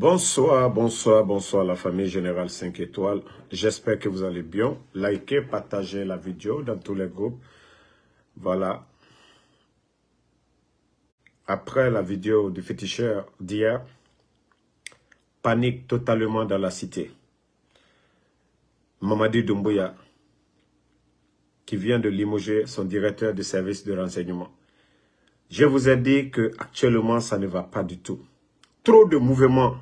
Bonsoir, bonsoir, bonsoir la famille Générale 5 étoiles. J'espère que vous allez bien. Likez, partagez la vidéo dans tous les groupes. Voilà. Après la vidéo du féticheur d'hier, panique totalement dans la cité. Mamadi Doumbouya, qui vient de limoger son directeur de service de renseignement. Je vous ai dit que actuellement ça ne va pas du tout trop de mouvements.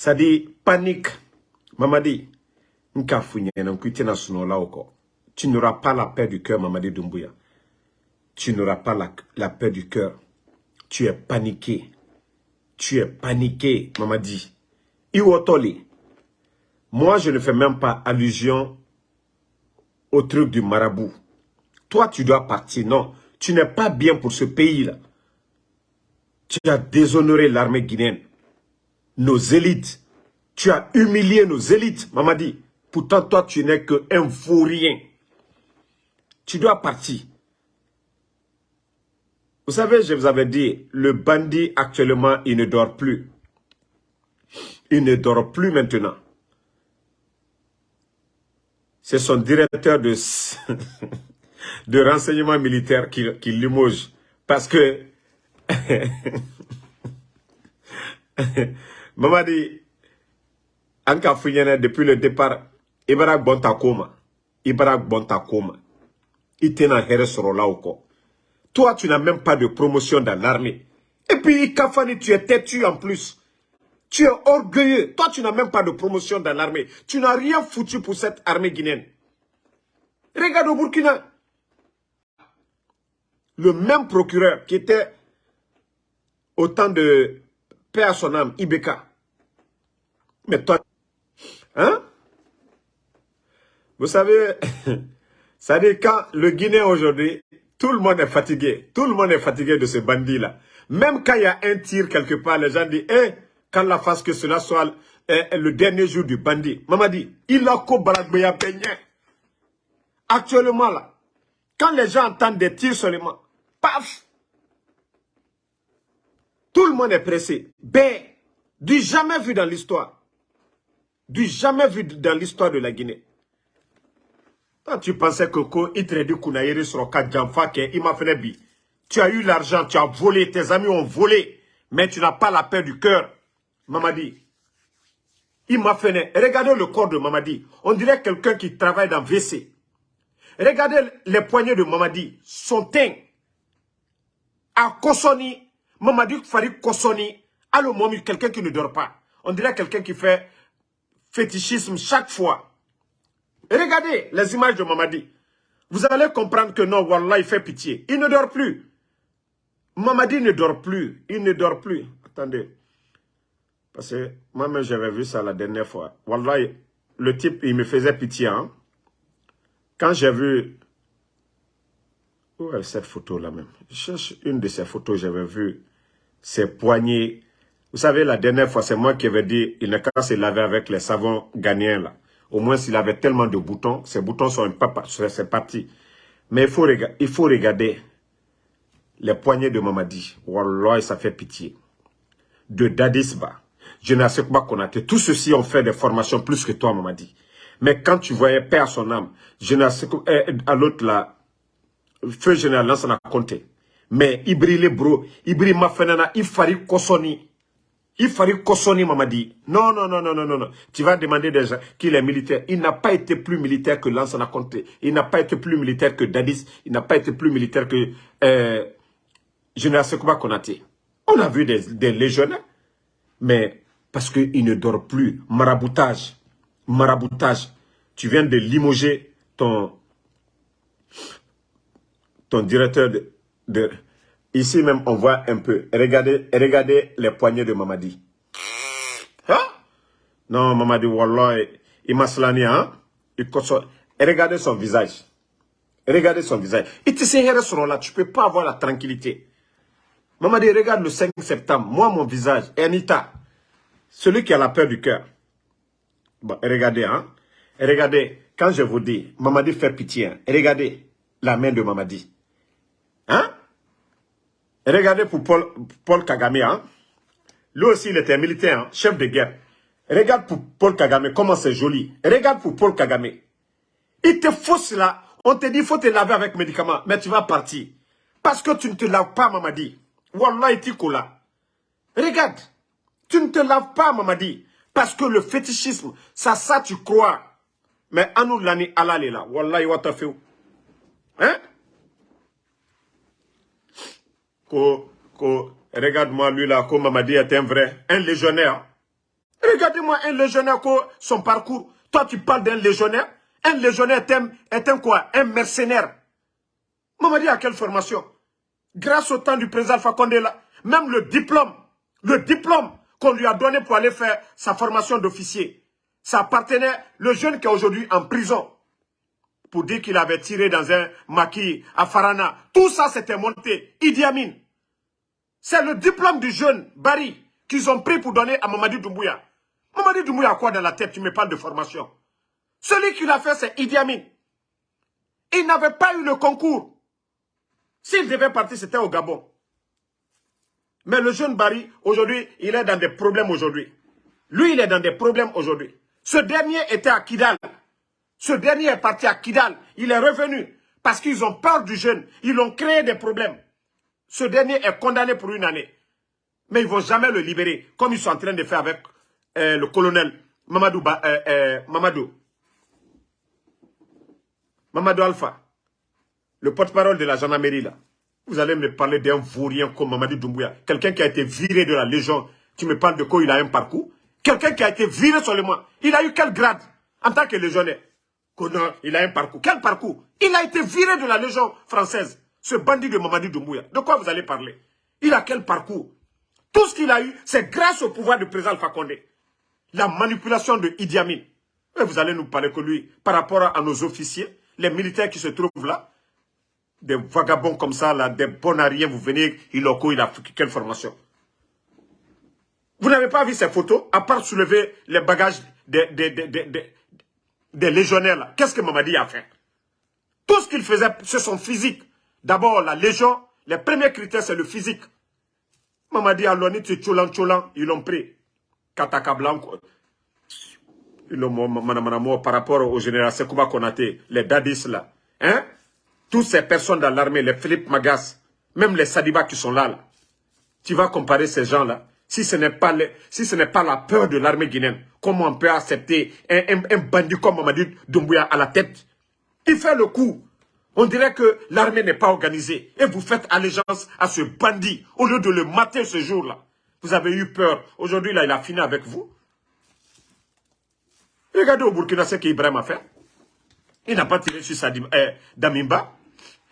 Ça dit panique. Mamadi, tu n'auras pas la paix du cœur, Mamadi Doumbouya. Tu n'auras pas la, la, paix du cœur. Tu es paniqué. Tu es paniqué, Mamadi. Iwotoli. Moi, je ne fais même pas allusion au truc du marabout. Toi, tu dois partir. Non, tu n'es pas bien pour ce pays-là. Tu as déshonoré l'armée guinéenne, nos élites. Tu as humilié nos élites, Mamadi. Pourtant, toi, tu n'es qu'un faux rien. Tu dois partir. Vous savez, je vous avais dit, le bandit actuellement, il ne dort plus. Il ne dort plus maintenant. C'est son directeur de, de renseignement militaire qui, qui limoge. Parce que Mamadi, Anka Fouillene, depuis le départ, Ibarak Bontakoma, Ibarak Bontakoma, Itena Heresorolauko. Toi, tu n'as même pas de promotion dans l'armée. Et puis, Kafani, tu es têtu en plus. Tu es orgueilleux. Toi, tu n'as même pas de promotion dans l'armée. Tu n'as rien foutu pour cette armée guinéenne. Regarde au Burkina. Le même procureur qui était autant de paix à son âme, Ibeka. Mais toi, hein? Vous savez, ça dit quand le Guinéen aujourd'hui, tout le monde est fatigué. Tout le monde est fatigué de ce bandit-là. Même quand il y a un tir quelque part, les gens disent, eh, quand la face que cela soit le dernier jour du bandit. Maman dit, il a kobalagbeya Actuellement là, quand les gens entendent des tirs seulement, paf, tout le monde est pressé. Ben, du jamais vu dans l'histoire. Du jamais vu dans l'histoire de la Guinée. Quand tu pensais que bi. Tu as eu l'argent, tu as volé, tes amis ont volé, mais tu n'as pas la paix du cœur. Mamadi. Il m'a fait. Regardez le corps de Mamadi. On dirait quelqu'un qui travaille dans WC. Regardez les poignets de Mamadi. Son teint. À Kosoni, Mamadi Farid Kosoni, allô Momi, quelqu'un qui ne dort pas. On dirait quelqu'un qui fait fétichisme chaque fois. regardez les images de Mamadi. Vous allez comprendre que non, Wallah, il fait pitié. Il ne dort plus. Mamadi ne dort plus. Il ne dort plus. Attendez. Parce que moi-même, j'avais vu ça la dernière fois. Wallah, le type, il me faisait pitié. Hein? Quand j'ai vu... Où est cette photo-là même? Je cherche une de ces photos, j'avais vu ses poignets. Vous savez, la dernière fois, c'est moi qui avais dit, il n'a qu'à se laver avec les savons ghanéens là. Au moins, s'il avait tellement de boutons, ces boutons sont peu, c'est parti. Mais il faut, il faut regarder les poignets de Mamadi. Wallah, ça fait pitié. De Dadisba, pas qu'on a Tout ceci ont fait des formations plus que toi, Mamadi. Mais quand tu voyais père son âme, sais eh, à l'autre là, feu général, là, ça n'a compté. Mais Ibri bro, Ibri Mafenana, Ifari Kosoni. Ifari Kosoni Mamadi. Non, non, non, non, non, non. Tu vas demander déjà qu'il est militaire. Il n'a pas été plus militaire que Lansana Conté. Il n'a pas été plus militaire que Dadis. Il n'a pas été plus militaire que euh, Général Sekouba Konate. On a vu des, des légionnaires. Mais parce qu'il ne dort plus. Maraboutage. Maraboutage. Tu viens de limoger ton, ton directeur de, Ici même, on voit un peu. Regardez, regardez les poignets de Mamadi. Hein? Non, Mamadi, Wallah, il m'a hein? Il regardez son visage. Regardez son visage. Il te sait là, tu peux pas avoir la tranquillité. Mamadi, regarde le 5 septembre. Moi, mon visage, Anita, celui qui a la peur du cœur. Bon, regardez, hein? regardez, quand je vous dis, Mamadi fait pitié, hein? regardez la main de Mamadi. Hein? Regardez pour Paul, Kagame, hein? Lui aussi, il était militaire, hein, chef de guerre. Regarde pour Paul Kagame, comment c'est joli. Regarde pour Paul Kagame. Il te fausse là. On te dit, faut te laver avec médicaments. Mais tu vas partir. Parce que tu ne te laves pas, Mamadi. Wallah, il là. Regarde. Tu ne te laves pas, Mamadi. Parce que le fétichisme, ça, ça, tu crois. Mais Anou Lani Allah là. Wallah, il. Hein? Regarde-moi lui là, comme Mamadi est un vrai, un légionnaire. Regardez-moi un légionnaire, son parcours. Toi, tu parles d'un légionnaire. Un légionnaire est un, quoi? Un mercenaire. Mamadi a quelle formation? Grâce au temps du président Fakonde là, même le diplôme, le diplôme qu'on lui a donné pour aller faire sa formation d'officier, ça appartenait, le jeune qui est aujourd'hui en prison, pour dire qu'il avait tiré dans un maquis à Farana. Tout ça, c'était monté. Idi Amin. C'est le diplôme du jeune Barry qu'ils ont pris pour donner à Mamadi Doumbouya. Mamadi Doumbouya a quoi dans la tête? Tu me parles de formation. Celui qui l'a fait, c'est Idi Amin. Il n'avait pas eu le concours. S'il devait partir, c'était au Gabon. Mais le jeune Barry, aujourd'hui, il est dans des problèmes aujourd'hui. Lui, il est dans des problèmes aujourd'hui. Ce dernier était à Kidal. Ce dernier est parti à Kidal. Il est revenu parce qu'ils ont peur du jeune. Ils ont créé des problèmes. Ce dernier est condamné pour une année. Mais ils ne vont jamais le libérer, comme ils sont en train de faire avec euh, le colonel Mamadou, euh, euh, Mamadou. Mamadou Alpha, le porte-parole de la gendarmerie là. Vous allez me parler d'un vaurien comme Mamadou Doumbouya. Quelqu'un qui a été viré de la Légion. Tu me parles de quoi? Il a un parcours Quelqu'un qui a été viré seulement. Il a eu quel grade en tant que légionnaire? Il a un parcours. Quel parcours? Il a été viré de la Légion française. Ce bandit de Mamadi Doumbouya. De quoi vous allez parler? Il a quel parcours? Tout ce qu'il a eu, c'est grâce au pouvoir du président Alpha Condé. La manipulation de Idi Amin. Et vous allez nous parler que lui, par rapport à nos officiers, les militaires qui se trouvent là, des vagabonds comme ça, là, des bonariens, vous venez, il a, il a quelle formation? Vous n'avez pas vu ces photos, à part soulever les bagages des, des, des, des légionnaires qu'est-ce que Mamadi a fait? Tout ce qu'il faisait, c'est son physique. D'abord, la légion, les premiers critères, c'est le physique. Mamadi a l'oni, tu tcholan tcholan, ils l'ont pris. Kataka Blanco. Ils l'ont par rapport au général Sekouba Konate, les dadis là. Hein? Toutes ces personnes dans l'armée, les Philippe Magas, même les Sadiba qui sont là. Tu vas comparer ces gens-là si ce n'est pas la peur de l'armée guinéenne, comment on peut accepter un, bandit comme Mamadi Doumbouya à la tête? Il fait le coup. On dirait que l'armée n'est pas organisée. Et vous faites allégeance à ce bandit au lieu de le mater ce jour-là. Vous avez eu peur. Aujourd'hui, là, il a fini avec vous. Regardez au Burkina ce qu'Ibrahim a fait. Il n'a pas tiré sur sa eh, Damimba.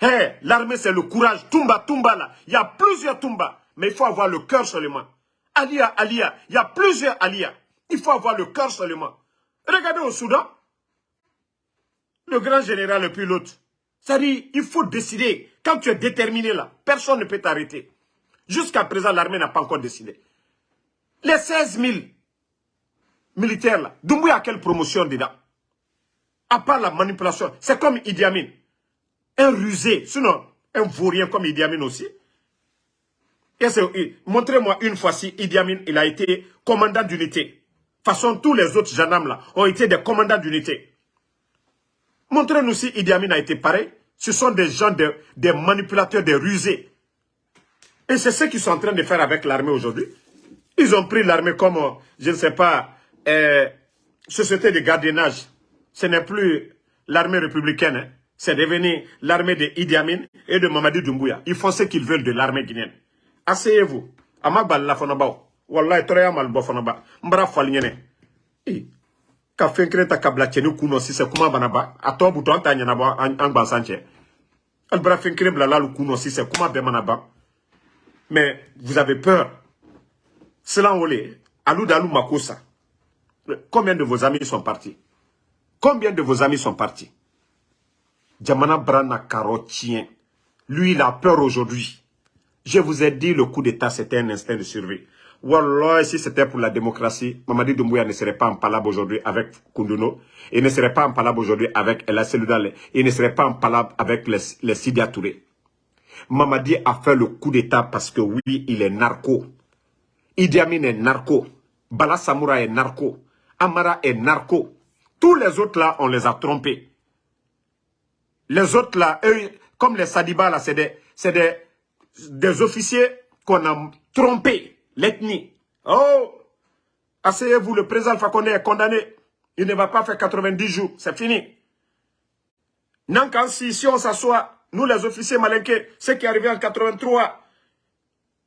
Eh, l'armée, c'est le courage. Tumba, Tumba, là. Il y a plusieurs Tumba. Mais il faut avoir le cœur seulement. Alia, Alia. Il y a plusieurs Alia. Il faut avoir le cœur seulement. Regardez au Soudan. Le grand général le pilote. Ça dit, il faut décider. Quand tu es déterminé là, personne ne peut t'arrêter. Jusqu'à présent, l'armée n'a pas encore décidé. Les 16 000 militaires là, Doumbouya a quelle promotion dedans? À part la manipulation, c'est comme Idi Amin. Un rusé, sinon un vaurien comme Idi Amin aussi. Montrez-moi une fois si Idi Amin il a été commandant d'unité. De façon, tous les autres gendarmes là ont été des commandants d'unité. Montrez-nous si Idi Amin a été pareil. Ce sont des gens, des manipulateurs, des rusés. Et c'est ce qu'ils sont en train de faire avec l'armée aujourd'hui. Ils ont pris l'armée comme, je ne sais pas, euh, société de gardiennage. Ce n'est plus l'armée républicaine. Hein. C'est devenu l'armée de Idi Amin et de Mamadi Doumbouya. Ils font ce qu'ils veulent de l'armée guinéenne asseyez-vous ama balila fana baw wallahi ba ka fɛn kelen ta ka bila cɛni kun nɔ sisan kuma bana ba a tɔ butɔ an t'a ɲɛnabɔ an gbansan cɛ hali bara fɛn kelen bilala kuma ban mais vous avez peur. Silan wele alu da alu mako sa combien de vos amis sont partis? Combien de vos amis sont partis? Jamana bara na lui il a peur aujourd'hui. Je vous ai dit, le coup d'État, c'était un instinct de survie. Wallah, si c'était pour la démocratie, Mamadi Doumbouya ne serait pas en palabre aujourd'hui avec Kunduno. Il ne serait pas en palabre aujourd'hui avec El Seludale. Il ne serait pas en palabre avec les, les. Mamadi a fait le coup d'État parce que oui, il est narco. Idi Amin est narco. Bala Samoura est narco. Amara est narco. Tous les autres là, on les a trompés. Les autres là, eux, comme les Sadiba là, c'est des, des, des officiers qu'on a trompés. L'ethnie. Oh Asseyez-vous, le président Alpha est condamné. Il ne va pas faire 90 jours. C'est fini. Non, si on s'assoit, nous les officiers malinqués, ce qui est arrivé en 83,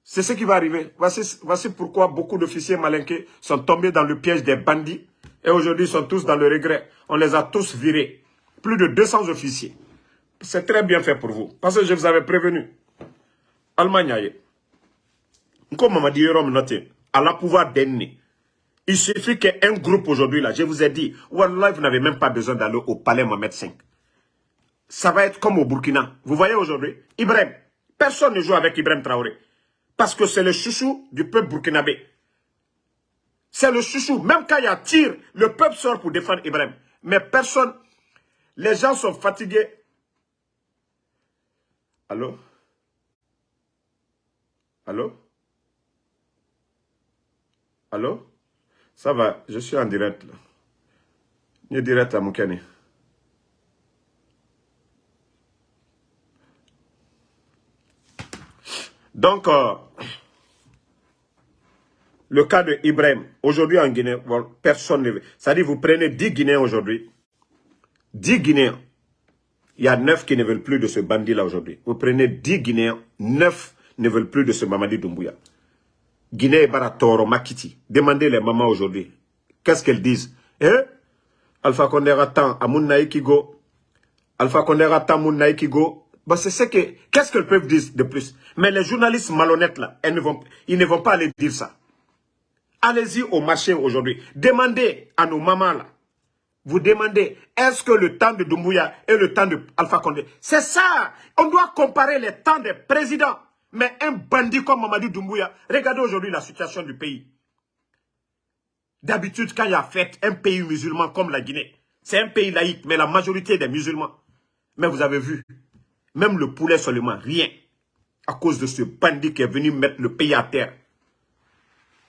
c'est ce qui va arriver. Voici, voici pourquoi beaucoup d'officiers malinqués sont tombés dans le piège des bandits et aujourd'hui sont tous dans le regret. On les a tous virés. Plus de 200 officiers. C'est très bien fait pour vous. Parce que je vous avais prévenu. Allemagne, comme m'a dit à la pouvoir d'ennemi. Il suffit qu'un groupe aujourd'hui, là, je vous ai dit, Wallah, vous n'avez même pas besoin d'aller au palais Mohamed V. Ça va être comme au Burkina. Vous voyez aujourd'hui, Ibrahim, personne ne joue avec Ibrahim Traoré. Parce que c'est le chouchou du peuple burkinabé. C'est le chouchou. Même quand il y a tir, le peuple sort pour défendre Ibrahim. Mais personne, les gens sont fatigués. Allô? Allô? Allô? Ça va, je suis en direct là. Je suis direct à Moukani. Donc, euh, le cas de Ibrahim, aujourd'hui en Guinée, personne ne veut. C'est-à-dire, vous prenez 10 Guinéens aujourd'hui, 10 Guinéens, il y a 9 qui ne veulent plus de ce bandit-là aujourd'hui. Vous prenez 10 Guinéens, 9 ne veulent plus de ce Mamadi Doumbouya. Guinée Baratoro Makiti. Demandez les mamans aujourd'hui. Qu'est-ce qu'elles disent? Eh Alpha Condé à Kigo. Alpha Condé à Kigo. Bah, c'est ce que... Qu'est-ce qu'elles peuvent dire de plus? Mais les journalistes malhonnêtes là, elles ne vont, ils ne vont pas aller dire ça. Allez-y au marché aujourd'hui. Demandez à nos mamans là. Vous demandez, est-ce que le temps de Doumbouya et le temps de Alpha Condé C'est ça? On doit comparer les temps des présidents. Mais un bandit comme Mamadou Doumbouya, regardez aujourd'hui la situation du pays. D'habitude, quand il y a fait un pays musulman comme la Guinée, c'est un pays laïque, mais la majorité des musulmans. Mais vous avez vu, même le poulet seulement, rien. À cause de ce bandit qui est venu mettre le pays à terre.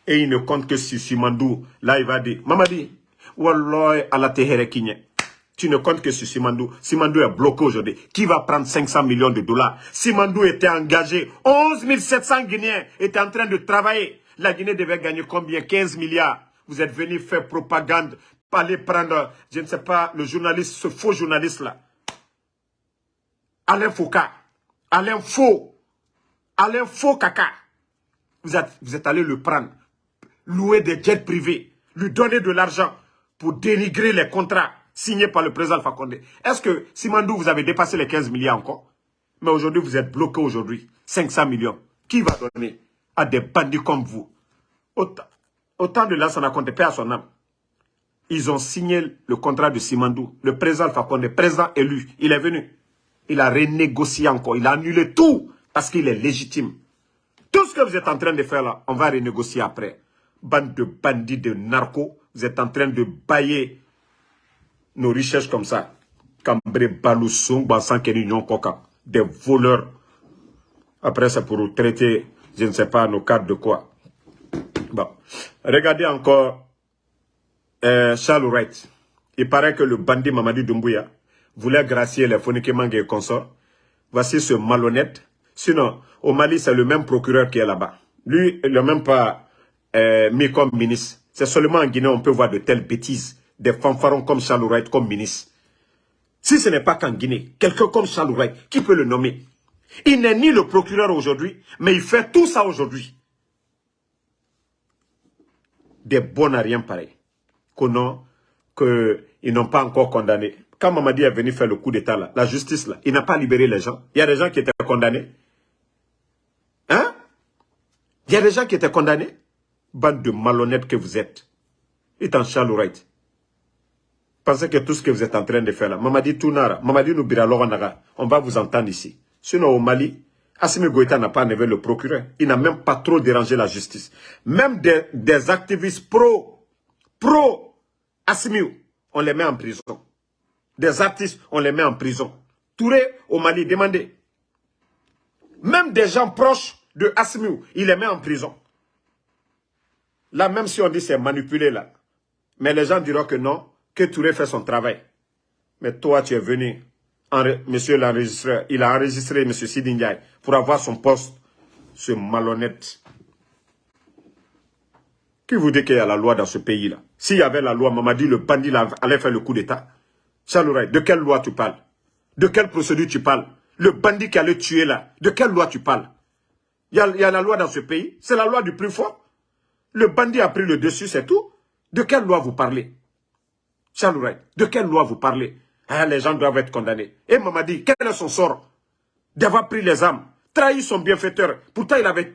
Et il ne compte que sur Simandou. Là, il va dire, Mamadi, Wallah, à la tu ne comptes que sur Simandou. Simandou est bloqué aujourd'hui. Qui va prendre 500 millions de dollars? Simandou était engagé. 11 700 Guinéens étaient en train de travailler. La Guinée devait gagner combien? 15 milliards. Vous êtes venu faire propagande, aller prendre, je ne sais pas, le journaliste, ce faux journaliste-là. Alain Foucault. Alain Faux. Alain Faux caca. Vous êtes, vous êtes allé le prendre. Louer des jets privés. Lui donner de l'argent pour dénigrer les contrats signé par le président Alpha Condé. Est-ce que, Simandou, vous avez dépassé les 15 milliards encore? Mais aujourd'hui, vous êtes bloqué aujourd'hui. 500 millions. Qui va donner à des bandits comme vous? Autant, de Lansana Condé, paix à son âme. Ils ont signé le contrat de Simandou. Le président Alpha Condé, président élu, il est venu. Il a renégocié encore. Il a annulé tout parce qu'il est légitime. Tout ce que vous êtes en train de faire là, on va renégocier après. Bande de bandits, de narcos, vous êtes en train de bailler nos richesses comme ça. Cambré, Balousson, Kenignon, Koka. Des voleurs. Après, c'est pour traiter, je ne sais pas, nos cadres de quoi. Bon. Regardez encore euh, Charles Wright. Il paraît que le bandit Mamadi Doumbouya voulait gracier les Fonikemangue et consorts. Voici ce malhonnête. Sinon, au Mali, c'est le même procureur qui est là-bas. Lui, il n'a même pas euh, mis comme ministre. C'est seulement en Guinée on peut voir de telles bêtises des fanfarons comme Charles comme ministre. Si ce n'est pas qu'en Guinée, quelqu'un comme Charles qui peut le nommer Il n'est ni le procureur aujourd'hui, mais il fait tout ça aujourd'hui. Des bons à rien pareil. qu'ils n'ont pas encore condamné. Quand Mamadi est venu faire le coup d'état la justice là, il n'a pas libéré les gens. Il y a des gens qui étaient condamnés. Hein? Il y a des gens qui étaient condamnés. Bande de malhonnêtes que vous êtes. Et en Charles Pensez que tout ce que vous êtes en train de faire là, Mamadi Tounara, Mamadi Noubira on va vous entendre ici. Sinon au Mali, Assimi Goïta n'a pas enlevé le procureur. Il n'a même pas trop dérangé la justice. Même des, activistes pro, pro Assimi, on les met en prison. Des artistes, on les met en prison. Touré au Mali, demandez. Même des gens proches de Assimi, il les met en prison. Là, même si on dit c'est manipulé, là. Mais les gens diront que non, que Touré fait son travail. Mais toi, tu es venu, monsieur l'enregistreur, il a enregistré monsieur Sidi pour avoir son poste, ce malhonnête. Qui vous dit qu'il y a la loi dans ce pays-là? S'il y avait la loi, Mamadi, le bandit allait faire le coup d'État. Chalouray, de quelle loi tu parles? De quelle procédure tu parles? Le bandit qui allait tuer là, de quelle loi tu parles? A, il y a la loi dans ce pays, c'est la loi du plus fort. Le bandit a pris le dessus, c'est tout. De quelle loi vous parlez? Chalouray, de quelle loi vous parlez? Ah, Les gens doivent être condamnés. Et Mamadi, quel est son sort? D'avoir pris les armes, trahi son bienfaiteur. Pourtant, il avait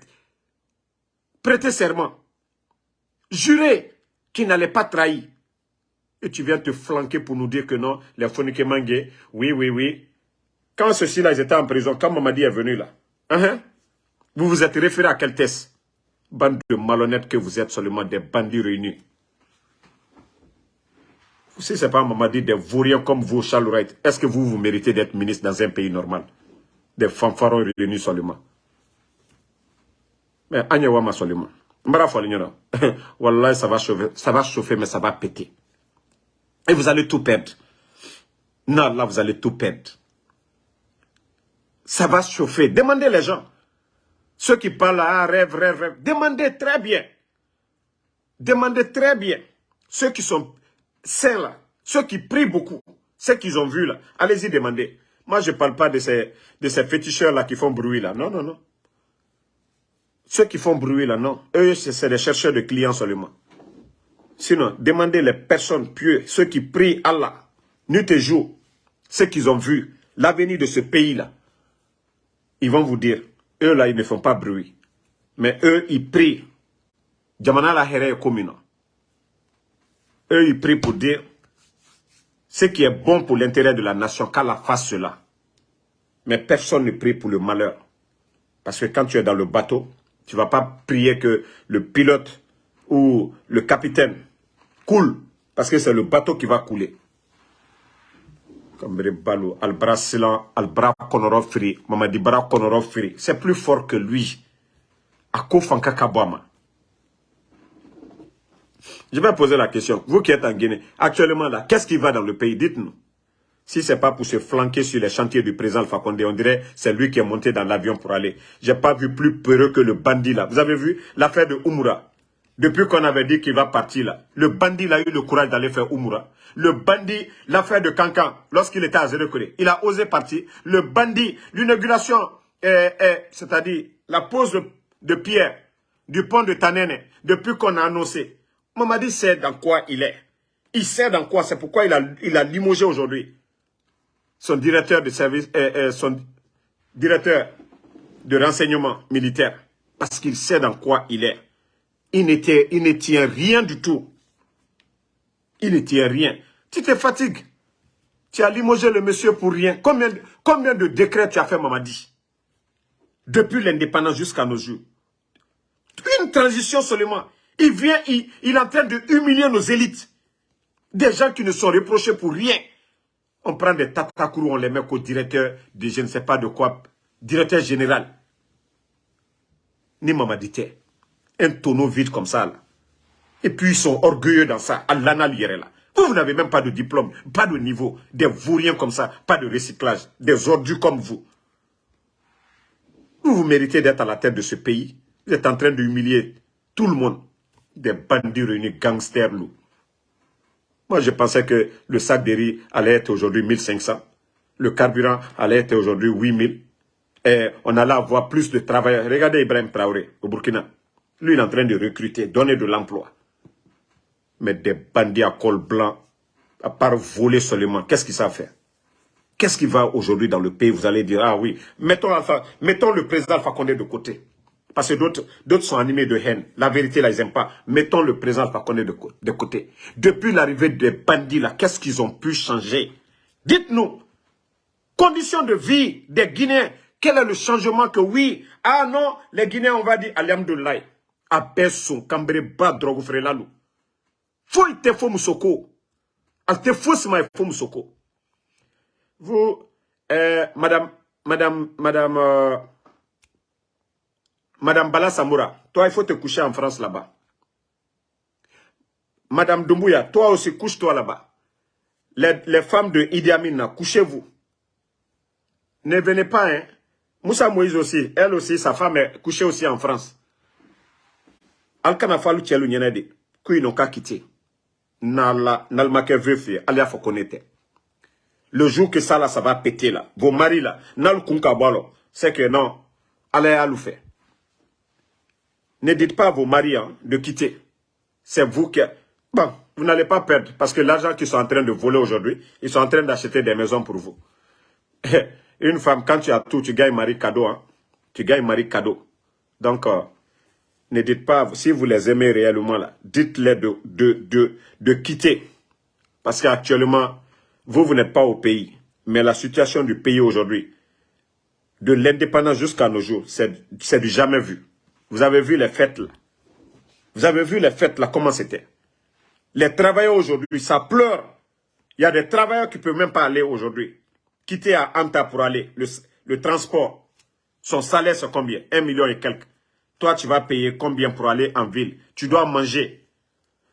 prêté serment, juré qu'il n'allait pas trahir. Et tu viens te flanquer pour nous dire que non, les Fonike Mangé, oui, oui, oui. Quand ceux-ci-là, ils étaient en prison, quand Mamadi est venu là, hein, vous vous êtes référé à quel test Bande de malhonnêtes que vous êtes seulement des bandits réunis. Si ce n'est pas Mamadi, des vauriens comme vous, Charles est-ce que vous, vous méritez d'être ministre dans un pays normal? Des fanfarons réunis seulement. Mais Agnewama seulement. Wallah, ça va chauffer, ça va chauffer, mais ça va péter. Et vous allez tout perdre. Non, là, vous allez tout perdre. Ça va chauffer. Demandez les gens. Ceux qui parlent à rêve, rêve, rêve. Demandez très bien. Demandez très bien. Ceux qui sont saints là, ceux qui prient beaucoup, ceux qu'ils ont vus là, allez-y demander. Moi, je ne parle pas de ces, de ces féticheurs là qui font bruit là. Non, non, non. Ceux qui font bruit là, non. Eux, c'est des chercheurs de clients seulement. Sinon, demandez les personnes pieuses, ceux qui prient Allah, nuit et jour, ceux qu'ils ont vu, l'avenir de ce pays-là. Ils vont vous dire, eux là, ils ne font pas bruit. Mais eux, ils prient. Jamana la commune. Eux, ils prient pour dire ce qui est bon pour l'intérêt de la nation, qu'Allah fasse cela. Mais personne ne prie pour le malheur. Parce que quand tu es dans le bateau, tu ne vas pas prier que le pilote ou le capitaine coule. Parce que c'est le bateau qui va couler. C'est plus fort que lui. Je vais poser la question. Vous qui êtes en Guinée, actuellement là, qu'est-ce qui va dans le pays? Dites-nous. Si ce n'est pas pour se flanquer sur les chantiers du président Alpha on dirait c'est lui qui est monté dans l'avion pour aller. J'ai pas vu plus peureux que le bandit là. Vous avez vu l'affaire de Umura Depuis qu'on avait dit qu'il va partir là, le bandit a eu le courage d'aller faire Umura. Le bandit, l'affaire de Cancan, lorsqu'il était à Zérekore, il a osé partir. Le bandit, l'inauguration, c'est-à-dire la pose de pierre du pont de Tanene, depuis qu'on a annoncé. Mamadi sait dans quoi il est. Il sait dans quoi, c'est pourquoi il a, il a limogé aujourd'hui son directeur de service, euh, euh, son directeur de renseignement militaire, parce qu'il sait dans quoi il est. Il, il ne tient rien du tout. Il ne tient rien. Tu te fatigues. Tu as limogé le monsieur pour rien. Combien, combien de décrets tu as fait, Mamadi Depuis l'indépendance jusqu'à nos jours. Une transition seulement. Il vient, il, est en train de humilier nos élites. Des gens qui ne sont reprochés pour rien. On prend des tatakourous, on les met au directeur de je ne sais pas de quoi, directeur général. Ni Mamadité. Un tonneau vide comme ça. Et puis ils sont orgueilleux dans ça. Allah là. Vous, vous n'avez même pas de diplôme, pas de niveau. Des vauriens comme ça, pas de recyclage. Des ordures comme vous. Vous, vous méritez d'être à la tête de ce pays. Vous êtes en train d'humilier tout le monde. Des bandits réunis, gangsters loups. Moi, je pensais que le sac de riz allait être aujourd'hui 1500. Le carburant allait être aujourd'hui 8000. Et on allait avoir plus de travailleurs. Regardez Ibrahim Traoré au Burkina. Lui, il est en train de recruter, donner de l'emploi. Mais des bandits à col blanc, à part voler seulement, qu'est-ce qu'ils savent faire? Qu'est-ce qui va aujourd'hui dans le pays? Vous allez dire, ah oui, mettons, mettons le président Alpha Condé de côté. Parce que d'autres sont animés de haine. La vérité, là, ils n'aiment pas. Mettons le président Fakonde de, de côté. Depuis l'arrivée des bandits, là, qu'est-ce qu'ils ont pu changer? Dites-nous, conditions de vie des Guinéens, quel est le changement que oui, ah non, les Guinéens, on va dire, Alhamdoulilah, son Cambré, Ba, Drogo, Frelalou. Faut te faut Moussoko. Al te faut faut Moussoko. Vous, euh, madame, madame, madame, euh, Madame Bala Samoura, toi, il faut te coucher en France là-bas. Madame Doumbouya, toi aussi, couche-toi là-bas. Les, femmes de Idi Amin, couchez-vous. Ne venez pas, hein. Moussa Moïse aussi, elle aussi, sa femme est couchée aussi en France. Alkana Falou Tchelou Nyenede, qu'ils n'ont qu'à quitter. Nalmake veuf, alia faut connaître. Le jour que ça là, ça va péter là. Vos maris là, nal kunka c'est que non, allez à fait. Ne dites pas à vos maris hein, de quitter. C'est vous qui... Bon, vous n'allez pas perdre parce que l'argent qu'ils sont en train de voler aujourd'hui, ils sont en train d'acheter des maisons pour vous. Une femme, quand tu as tout, tu gagnes mari cadeau. Hein? Tu gagnes mari cadeau. Donc, euh, ne dites pas, si vous les aimez réellement, dites-les de, de quitter. Parce qu'actuellement, vous, vous n'êtes pas au pays. Mais la situation du pays aujourd'hui, de l'indépendance jusqu'à nos jours, c'est du jamais vu. Vous avez vu les fêtes là. Vous avez vu les fêtes là, comment c'était? Les travailleurs aujourd'hui, ça pleure. Il y a des travailleurs qui ne peuvent même pas aller aujourd'hui. Quitter à Anta pour aller, le, transport. Son salaire, c'est combien? Un million et quelques. Toi, tu vas payer combien pour aller en ville? Tu dois manger.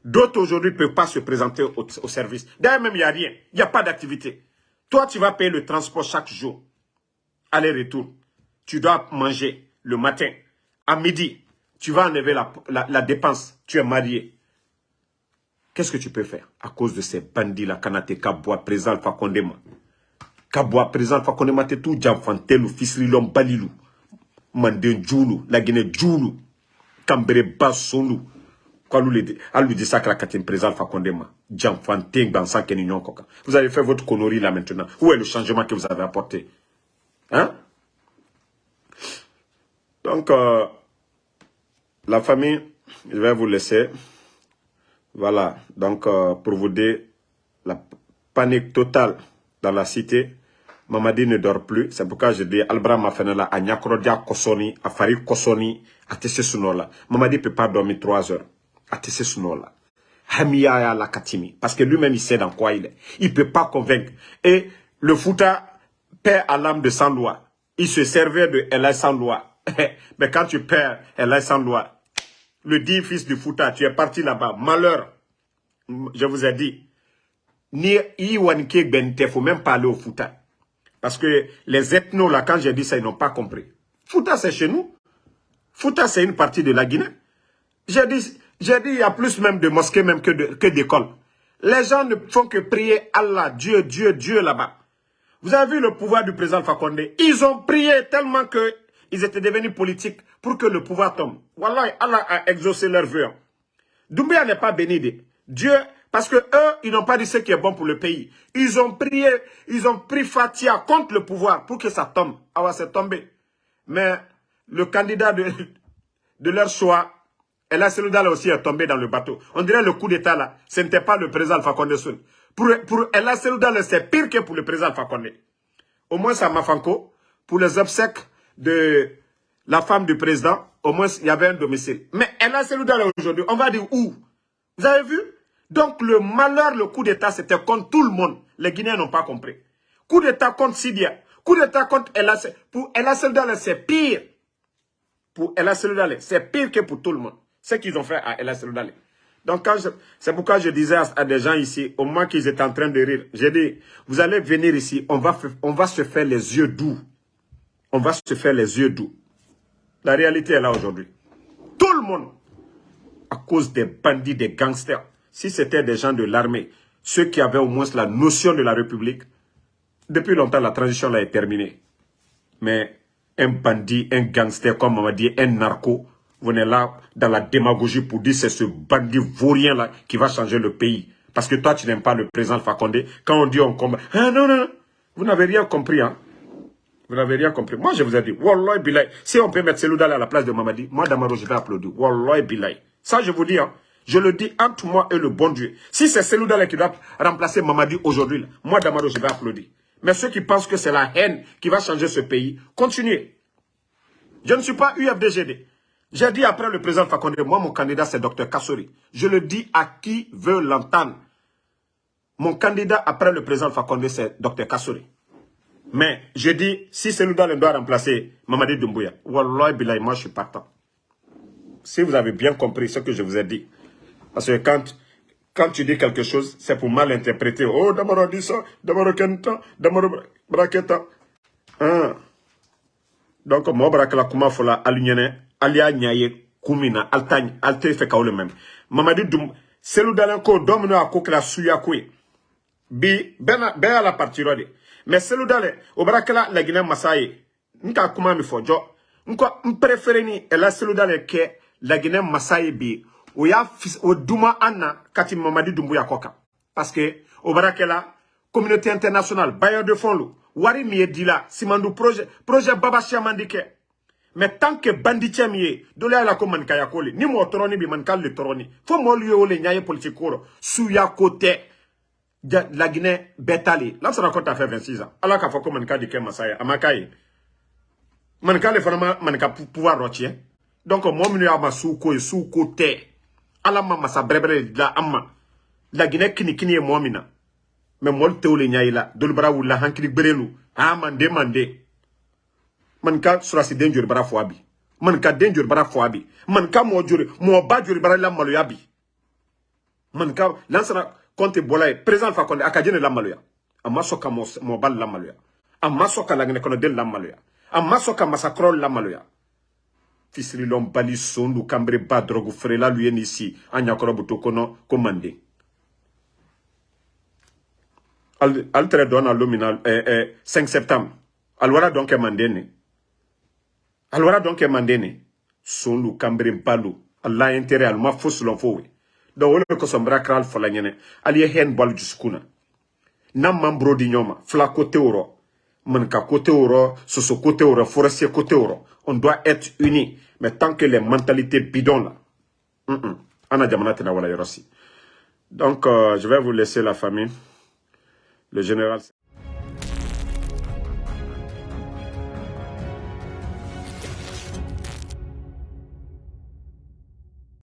D'autres aujourd'hui ne peuvent pas se présenter au, au service. D'ailleurs, même, il n'y a rien. Il n'y a pas d'activité. Toi, tu vas payer le transport chaque jour. Aller-retour. Tu dois manger le matin. À midi, tu vas enlever la, dépense. Tu es marié. Qu'est-ce que tu peux faire à cause de ces bandits-là, Kanate, Kabwa, Président Alpha Kondema Kabwa, Président Alpha Kondema, t'es tout Djamfantelu, Fisrilom, Balilou, Manden Djoulou, la Guinée Djoulou, Kambere Bassolou, Kwalou, Alou de Sakra Katin, Président Alpha Kondema, Djamfanté, Bansan Kenignon Koka. Vous avez fait votre connerie là maintenant. Où est le changement que vous avez apporté? Hein? Donc, euh, la famille, je vais vous laisser. Voilà, donc euh, pour vous dire, la panique totale dans la cité. Mamadi ne dort plus. C'est pourquoi je dis, Albra Mafenela, a Nyakrodia Kosoni, a Fari Kosoni, a Tessé Sunola. Mamadi ne peut pas dormir trois heures. Sunola. Hamiya la Katimi. Parce que lui-même, il sait dans quoi il est. Il ne peut pas convaincre. Et le Fouta perd à l'âme de loi. Il se servait de Elle sans loi. Mais quand tu perds Elle sans loi, le dit fils du Fouta, tu es parti là-bas. Malheur, je vous ai dit, ni Iwanike Bente, il faut même pas aller au Fouta. Parce que les ethnos, là, quand j'ai dit ça, ils n'ont pas compris. Fouta, c'est chez nous. Fouta, c'est une partie de la Guinée. J'ai dit, j'ai dit, il y a plus même de mosquées même que d'écoles. Les gens ne font que prier Allah, Dieu, Dieu, Dieu là-bas. Vous avez vu le pouvoir du président Fakonde? Ils ont prié tellement que ils étaient devenus politiques pour que le pouvoir tombe. Voilà, Allah a exaucé leur vœu. Doumbia n'est pas béni. Dieu, parce que eux, ils n'ont pas dit ce qui est bon pour le pays. Ils ont prié, ils ont pris Fatia contre le pouvoir pour que ça tombe. Ah c'est tombé. Mais le candidat de, de leur choix, Ella Seloudal aussi est tombé dans le bateau. On dirait le coup d'état là, ce n'était pas le président Alpha Condé Pour, pour Ella c'est pire que pour le président Alpha. Au moins, ça m'a pour les obsèques de la femme du président, au moins il y avait un domicile. Mais elle a aujourd'hui, on va dire où? Vous avez vu? Donc le malheur, le coup d'État, c'était contre tout le monde. Les Guinéens n'ont pas compris. Coup d'État contre Sidia. Coup d'État contre Ella. Pour Seloudale, c'est pire. Pour Seloudale, c'est pire que pour tout le monde. Ce qu'ils ont fait à Seloudale. Donc, c'est pourquoi je disais à, des gens ici, au moment qu'ils étaient en train de rire, j'ai dit, vous allez venir ici, on va, on va se faire les yeux doux on va se faire les yeux doux. La réalité est là aujourd'hui. Tout le monde, à cause des bandits, des gangsters, si c'était des gens de l'armée, ceux qui avaient au moins la notion de la République, depuis longtemps, la transition là est terminée. Mais un bandit, un gangster, comme on va dire, un narco, vous êtes là dans la démagogie pour dire c'est ce bandit vaurien là qui va changer le pays. Parce que toi, tu n'aimes pas le président Fakonde. Quand on dit on combat, ah non, non, non, vous n'avez rien compris. Hein. Vous n'avez rien compris. Moi, je vous ai dit, Wallah Bilay, si on peut mettre Seloudal à la place de Mamadi, moi, Damaro, je vais applaudir. Wallah Bilay. Ça, je vous dis, hein, je le dis entre moi et le bon Dieu. Si c'est Seloudal qui doit remplacer Mamadi aujourd'hui, moi, Damaro, je vais applaudir. Mais ceux qui pensent que c'est la haine qui va changer ce pays, continuez. Je ne suis pas UFDGD. J'ai dit après le président Fakonde, moi, mon candidat, c'est Dr Kassori. Je le dis à qui veut l'entendre. Mon candidat après le président Fakonde, c'est Dr Kassori. Mais je dis, si Selouda doit remplacer Mamadi Doumbouya, Wallah Bilay, moi je suis partant. Si vous avez bien compris ce que je vous ai dit. Parce que quand, quand tu dis quelque chose, c'est pour mal interpréter. Oh, Damaro dit ça, Damaro Kenta, Damaro Braketa. Hein? Donc, moi, Brakala Kuma Fola, Alignene, Alia Nyaye, Kumina, Altagne, Alte fait le même. Mamadi Doum, Selou Dalenko, Domino a la Suya Koué. Bi, ben, ben à la partie rode. Mais Selou Dalen, au Brakala, la Guinée Massaye, Nka Kuma mi fojo. Nko, m'préféré ni, et la Selou Dalen ke, la Guinée Massaye bi, o y'a o duma anna kati mamadi dumbuya koka. Parce que o barakela communauté internationale bailleur de fonds lo wari mi ye dila simandu projet projet baba chamandi ke. Mais tant que banditien mi ye dole ala ko man kaya kole ni mo toroni bi le toroni. Fo mo liyo ole nyaye politique koro suya kote la Guinée betali. Là ça raconte à fait 26 ans. Alors qu'a fait ko man kadi ke masaya amakaye man kale fana man ka pouvoir rotien donc mo mi ya ma su ko su kote ala ma masa bɛrɛbɛrɛ la amma. La laginɛ kini kini ye na tɛw le la dolu bara wulila hankili gberelu a mande mande man ka surasi den joli bara fɔ a bi man ka den joli bara fɔ a bi man ka mɔɔ joli mɔɔ ba ka kɔnte bɔla ye président fa kɔnte a ka jene la maloya a ma sɔn ka la maloya a ma sɔn ka laginɛ kɔnɔ den la maloya a ma sɔn ka la maloya fisirilɔn bali sondu kanbere ba dɔrɔgu feerela lu ye ni si an ɲakɔrɔ buto kɔnɔ ko manden ali tɛrɛ dɔn na lo min na eh, eh, 5 septembre. Aliwara dɔn kɛ manden ne aliwara dɔn kɛ manden ne sondu kanbere balu. Ala intérêt aluma fo sulɔn fo we donc o le kosɔn kɛra ali fɔla ɲɛnɛ ali ye hɛn bɔ ali dusukun na n'an man buro di ɲɔgɔn ma fila kote wɔrɔ manika kote wɔrɔ soso kote wɔrɔ forestier kote wɔrɔ on doit être unis mais tant que les mentalités bidons là, mm -mm, donc euh, je vais vous laisser la famille. Le général...